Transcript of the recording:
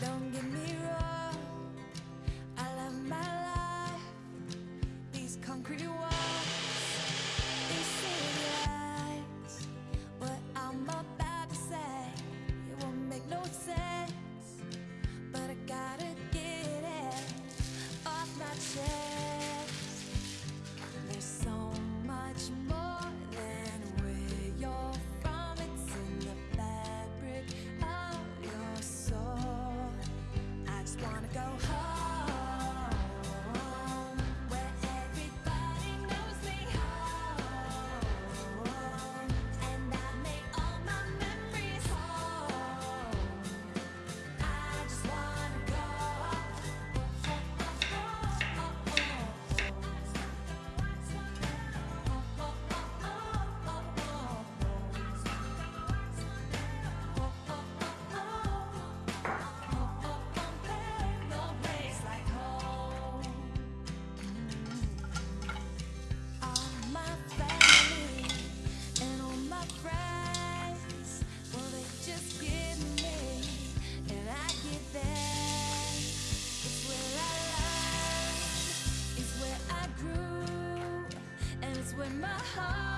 Don't give me wanna where my made.